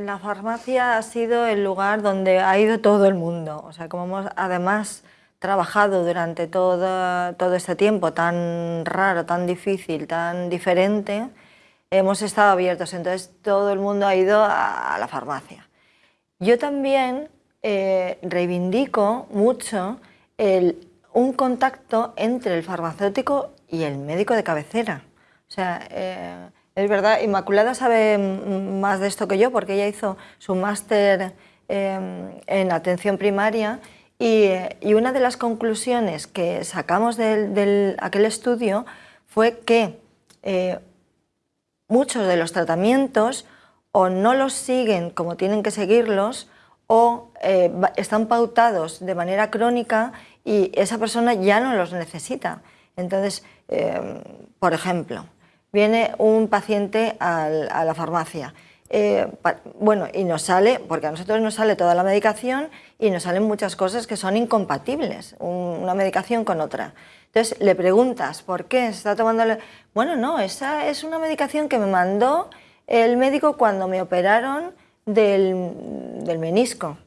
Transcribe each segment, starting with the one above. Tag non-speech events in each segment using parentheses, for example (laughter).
La farmacia ha sido el lugar donde ha ido todo el mundo. O sea, como hemos además trabajado durante todo, todo este tiempo tan raro, tan difícil, tan diferente, hemos estado abiertos. Entonces todo el mundo ha ido a, la farmacia. Yo también eh, reivindico mucho un contacto entre el farmacéutico y el médico de cabecera. Eh, es verdad, Inmaculada sabe más de esto que yo porque ella hizo su máster em, en atención primaria y, una de las conclusiones que sacamos de, aquel estudio fue que eh, muchos de los tratamientos o no los siguen como tienen que seguirlos o eh, están pautados de manera crónica y esa persona ya no los necesita. Entonces, em, por ejemplo, viene un paciente a la farmacia, eh, bueno, y nos sale, porque a nosotros nos sale toda la medicación y nos salen muchas cosas que son incompatibles, una medicación con otra. Entonces le preguntas, ¿por qué? ¿Se está tomando...? Bueno, no, esa es una medicación que me mandó el médico cuando me operaron del, del menisco.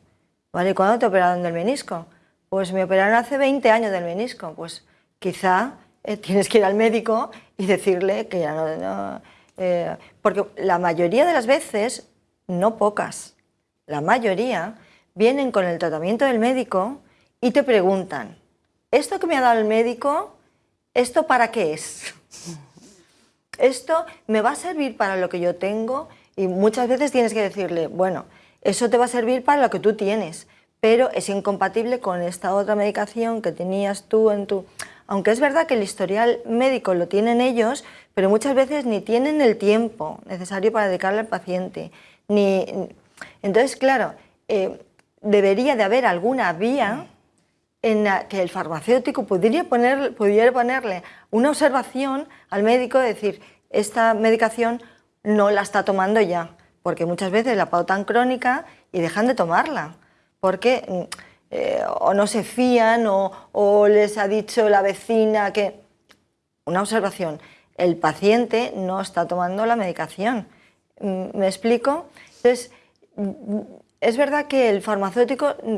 ¿Vale? ¿Cuándo te operaron del menisco? Pues me operaron hace 20 años del menisco. Pues quizá eh, tienes que ir al médico y decirle que ya no... Eh, porque la mayoría de las veces, no pocas, la mayoría, vienen con el tratamiento del médico y te preguntan, ¿esto que me ha dado el médico, esto para qué es? (laughs) ¿Esto me va a servir para lo que yo tengo? Y muchas veces tienes que decirle, bueno, eso te va a servir para lo que tú tienes, pero es incompatible con esta otra medicación que tenías tú en tu aunque es verdad que el historial médico lo tienen ellos, pero muchas veces ni tienen el tiempo necesario para dedicarle al paciente. Ni... Entonces, claro, eh, debería de haber alguna vía en la que el farmacéutico pudiera, poner, pudiera ponerle una observación al médico de decir, esta medicación no la está tomando ya, porque muchas veces la pautan crónica y dejan de tomarla, porque mm, eh, o no se fían o, les ha dicho la vecina que... Una observación, el paciente no está tomando la medicación. Mm, ¿Me explico? Entonces, mm, es verdad que el farmacéutico, mm,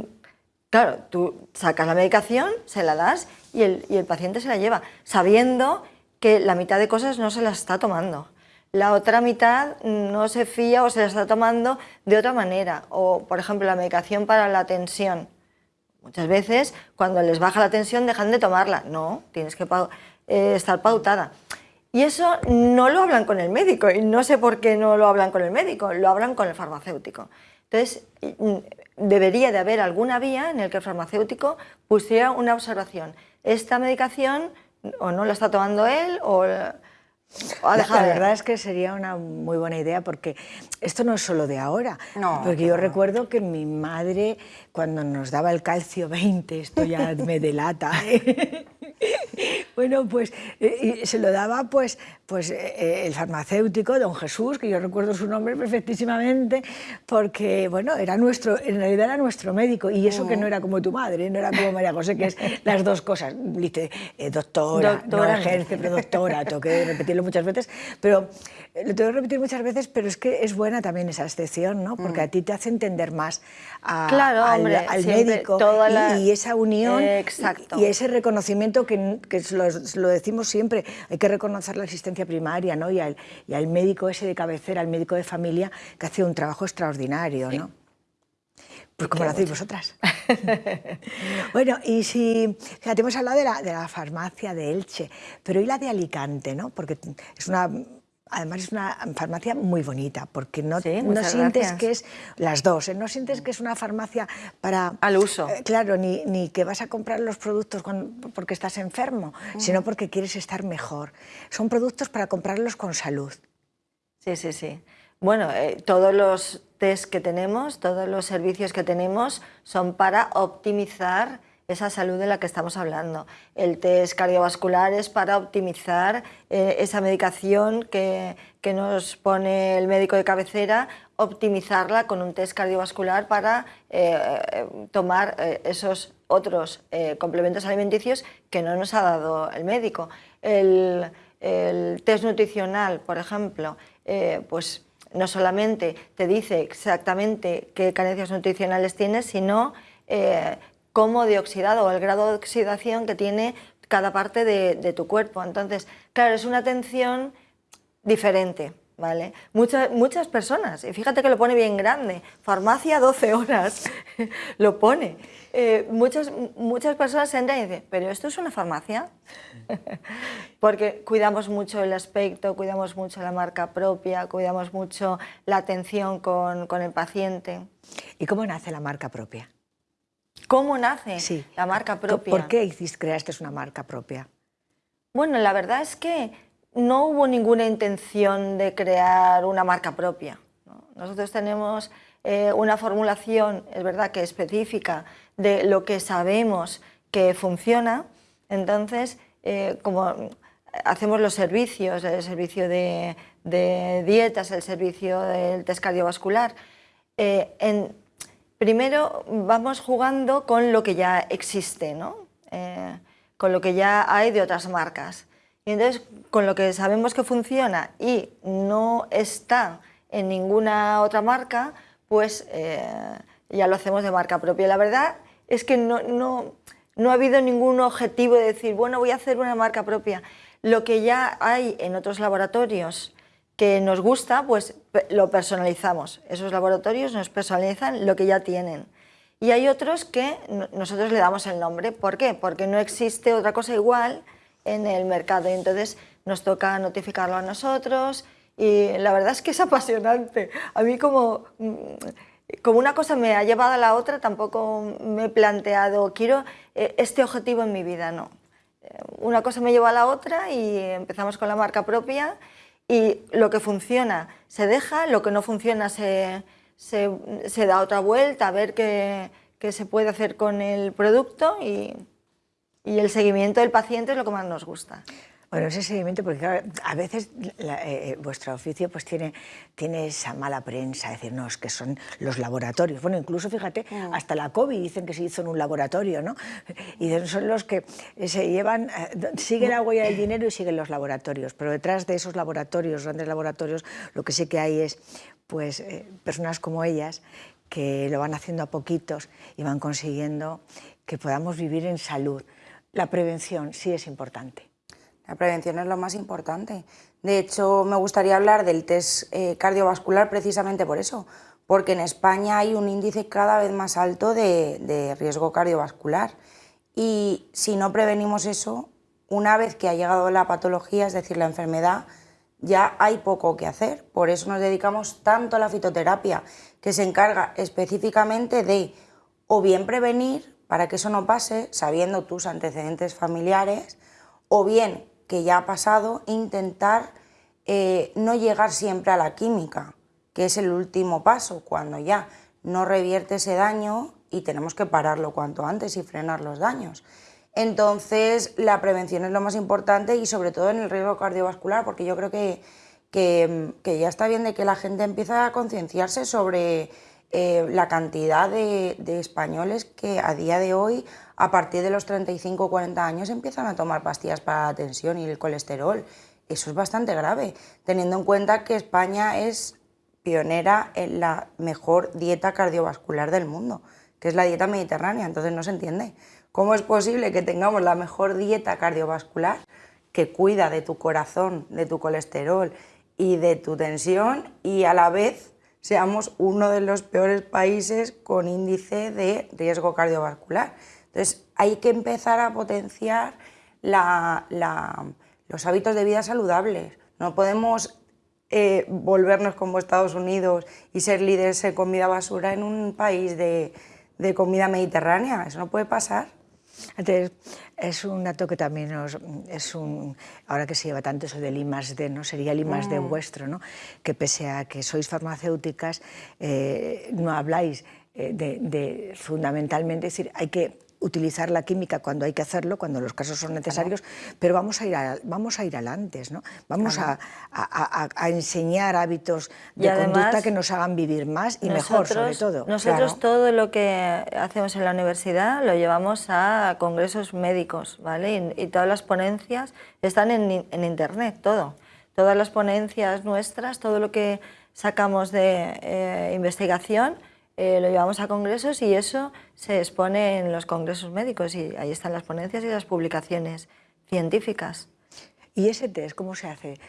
claro, tú sacas la medicación, se la das y el, y el paciente se la lleva, sabiendo que la mitad de cosas no se las está tomando la otra mitad no se fía o se la está tomando de otra manera. O, por ejemplo, la medicación para la tensión. Muchas veces cuando les baja la tensión dejan de tomarla. No, tienes que eh, estar pautada. Y eso no lo hablan con el médico y no sé por qué no lo hablan con el médico, lo hablan con el farmacéutico. Entonces, mm, debería de haber alguna vía en la que el farmacéutico pusiera una observación. Esta medicación o no la está tomando él o la, verdad es que sería una muy buena idea porque esto no es solo de ahora. No, porque yo recuerdo que mi madre, cuando nos daba el calcio 20, esto ya me delata, ¿eh? (laughs) (laughs) bueno, pues eh, se lo daba pues, pues eh, el farmacéutico, don Jesús, que yo recuerdo su nombre perfectísimamente, porque bueno, era nuestro, en realidad era nuestro médico, y eso que no era como tu madre, no era como María José, que es las dos cosas, dice, doctora, doctora, no ejerce, pero doctora, tengo que repetirlo muchas veces, pero lo tengo que repetir muchas veces, pero es que es buena también esa excepción, ¿no? Porque a ti te hace entender más al, médico y, esa unión y ese reconocimiento que, que lo, decimos siempre, hay que reconocer la existencia primaria ¿no? y, al, y al médico ese de cabecera, al médico de familia, que hace un trabajo extraordinario. ¿no? Pues como lo hacéis vosotras. (laughs) bueno, y si, fíjate, hemos hablado de la, de la farmacia de Elche, pero ¿y la de Alicante? ¿no? Porque es una Además es una farmacia muy bonita, porque no, no sientes que es, las dos, ¿eh? no sientes que es una farmacia para... Al uso. Eh, claro, ni, ni, que vas a comprar los productos porque estás enfermo, sino porque quieres estar mejor. Son productos para comprarlos con salud. Sí, sí, sí. Bueno, eh, todos los test que tenemos, todos los servicios que tenemos son para optimizar esa salud de la que estamos hablando. El test cardiovascular es para optimizar eh, esa medicación que, nos pone el médico de cabecera, optimizarla con un test cardiovascular para eh, tomar eh, esos otros complementos alimenticios que no nos ha dado el médico. El, el test nutricional, por ejemplo, pues no solamente te dice exactamente qué carencias nutricionales tienes, sino cómo de oxidado o el grado de oxidación que tiene cada parte de, tu cuerpo. Entonces, claro, es una atención diferente. ¿Vale? Muchas, muchas personas, y fíjate que lo pone bien grande, farmacia 12 horas, (laughs) lo pone. Eh, muchas, muchas personas entran y dicen, ¿pero esto es una farmacia? (laughs) Porque cuidamos mucho el aspecto, cuidamos mucho la marca propia, cuidamos mucho la atención con, con el paciente. ¿Y cómo nace la marca propia? ¿Cómo nace sí. la marca propia? ¿Por qué creaste una marca propia? Bueno, la verdad es que no hubo ninguna intención de crear una marca propia. Nosotros tenemos eh, una formulación, es verdad que específica, de lo que sabemos que funciona, entonces, eh, como hacemos los servicios, el servicio de, dietas, el servicio del test cardiovascular, eh, en, primero vamos jugando con lo que ya existe, ¿no? Eh, con lo que ya hay de otras marcas. Y entonces, con lo que sabemos que funciona y no está en ninguna otra marca, pues ya lo hacemos de marca propia. La verdad es que no, no, no ha habido ningún objetivo de decir, bueno, voy a hacer una marca propia. Lo que ya hay en otros laboratorios que nos gusta, pues lo personalizamos. Esos laboratorios nos personalizan lo que ya tienen. Y hay otros que nosotros le damos el nombre. ¿Por qué? Porque no existe otra cosa igual en el mercado entonces nos toca notificarlo a nosotros y la verdad es que es (laughs) apasionante. A mí como mm, como una cosa me ha llevado a la otra, tampoco me he planteado, quiero eh, este objetivo en mi vida, no. Eh, una cosa me lleva a la otra y empezamos con la marca propia y lo que funciona se deja, lo que no funciona se, da otra vuelta a ver qué, qué, se puede hacer con el producto y, y el seguimiento del paciente es lo que más nos gusta. Bueno, ese seguimiento, porque a veces eh, eh, vuestro oficio pues tiene, tiene esa mala prensa, decirnos que son los laboratorios. Bueno, incluso, fíjate, mm. hasta la COVID dicen que se hizo en un laboratorio, ¿no? Y son los que se llevan, eh, siguen la huella del dinero y siguen los laboratorios, pero detrás de esos laboratorios, grandes laboratorios, lo que sí que hay es pues, personas como ellas que lo van haciendo a poquitos y van consiguiendo que podamos vivir en salud. La prevención sí es importante. La prevención es lo más importante. De hecho, me gustaría hablar del test eh, cardiovascular precisamente por eso, porque en España hay un índice cada vez más alto de, riesgo cardiovascular y si no prevenimos eso, una vez que ha llegado la patología, es decir, la enfermedad, ya hay poco que hacer. Por eso nos dedicamos tanto a la fitoterapia, que se encarga específicamente de o bien prevenir para que eso no pase, sabiendo tus antecedentes familiares, o bien que ya ha pasado, intentar eh, no llegar siempre a la química, que es el último paso, cuando ya no revierte ese daño y tenemos que pararlo cuanto antes y frenar los daños. Entonces, la prevención es lo más importante y sobre todo en el riesgo cardiovascular, porque yo creo que, que, ya está bien de que la gente empiece a concienciarse sobre eh, la cantidad de, de españoles que a día de hoy a partir de los 35 o 40 años empiezan a tomar pastillas para la tensión y el colesterol. Eso es bastante grave, teniendo en cuenta que España es pionera en la mejor dieta cardiovascular del mundo, que es la dieta mediterránea, entonces no se entiende. ¿Cómo es posible que tengamos la mejor dieta cardiovascular que cuida de tu corazón, de tu colesterol y de tu tensión y a la vez seamos uno de los peores países con índice de riesgo cardiovascular? Entonces hay que empezar a potenciar los hábitos de vida saludables. No podemos eh, volvernos como Estados Unidos y ser líderes en comida basura en un país de, comida mediterránea. Eso no puede pasar. Entonces, es un dato que también nos, es un, ahora que se lleva tanto eso del I D, ¿no? sería el I D mm. vuestro, ¿no? que pese a que sois farmacéuticas, eh, no habláis eh, de, de, fundamentalmente, es decir, hay que utilizar la química cuando hay que hacerlo, cuando los casos son necesarios, pero vamos a ir a, vamos a ir adelante, ¿no? Vamos a, enseñar hábitos de conducta que nos hagan vivir más y mejor, sobre todo. Nosotros todo lo que hacemos en la universidad lo llevamos a congresos médicos, ¿vale? Y, todas las ponencias están en, en internet, todo. Todas las ponencias nuestras, todo lo que sacamos de eh, investigación, eh, lo llevamos a congresos y eso se expone en los congresos médicos y ahí están las ponencias y las publicaciones científicas. ¿Y ese test cómo se hace?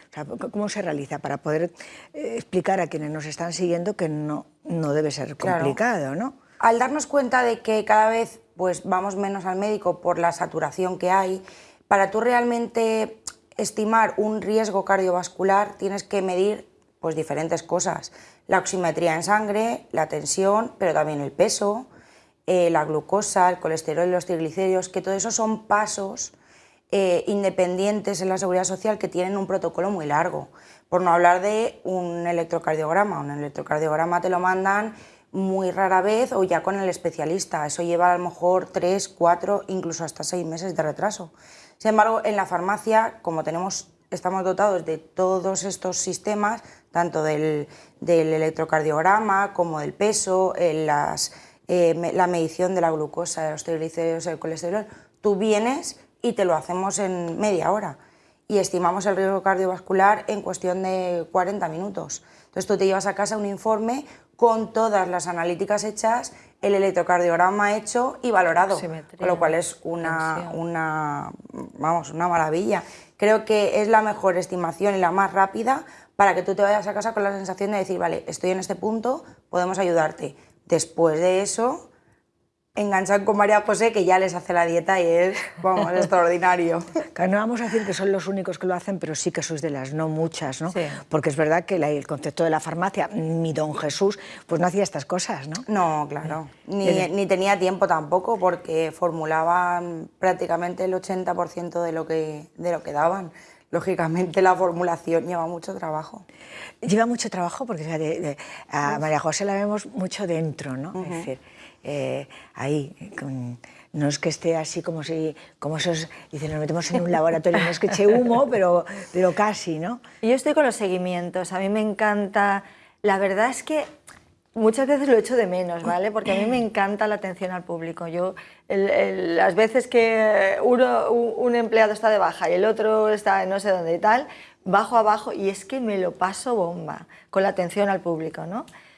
¿Cómo se realiza? Para poder eh, explicar a quienes nos están siguiendo que no, no debe ser complicado, ¿no? Al darnos cuenta de que cada vez pues, vamos menos al médico por la saturación que hay, para tú realmente estimar un riesgo cardiovascular tienes que medir pues, diferentes cosas. La oximetría en sangre, la tensión, pero también el peso, eh, la glucosa, el colesterol los triglicéridos, que todo eso son pasos eh, independientes en la seguridad social que tienen un protocolo muy largo. Por no hablar de un electrocardiograma. Un electrocardiograma te lo mandan muy rara vez o ya con el especialista. Eso lleva a lo mejor tres, cuatro, incluso hasta seis meses de retraso. Sin embargo, en la farmacia, como tenemos, estamos dotados de todos estos sistemas, tanto del, electrocardiograma como del peso, las, eh, la medición de la glucosa, de los triglicéridos, el colesterol, tú vienes y te lo hacemos en media hora y estimamos el riesgo cardiovascular en cuestión de 40 minutos. Entonces tú te llevas a casa un informe con todas las analíticas hechas, el electrocardiograma hecho y valorado, con lo cual es una, una, vamos, una maravilla. Creo que es la mejor estimación y la más rápida para que tú te vayas a casa con la sensación de decir, vale, estoy en este punto, podemos ayudarte. Después de eso, enganchan con María José, que ya les hace la dieta y es, vamos, (laughs) extraordinario. no vamos a decir que son los únicos que lo hacen, pero sí que sois de las no muchas, ¿no? Porque es verdad que el concepto de la farmacia, mi don Jesús, pues no hacía estas cosas, ¿no? No, claro. Ni, tenía tiempo tampoco, porque formulaban prácticamente el 80% de lo, que, de lo que daban. Lógicamente la formulación lleva mucho trabajo. Lleva mucho trabajo porque a María José la vemos mucho dentro, ¿no? Es decir, eh, ahí, no es que esté así como si, como esos, dicen, nos metemos en un laboratorio, no es que eche humo, (laughs) pero, pero casi, ¿no? Yo estoy con los seguimientos, a mí me encanta, la verdad es que muchas veces lo echo de menos, ¿vale? Porque a mí me encanta la atención al público. Yo, las veces que uno, un empleado está de baja y el otro está no sé dónde y tal, bajo abajo y es que me lo paso bomba con la atención al público, ¿no?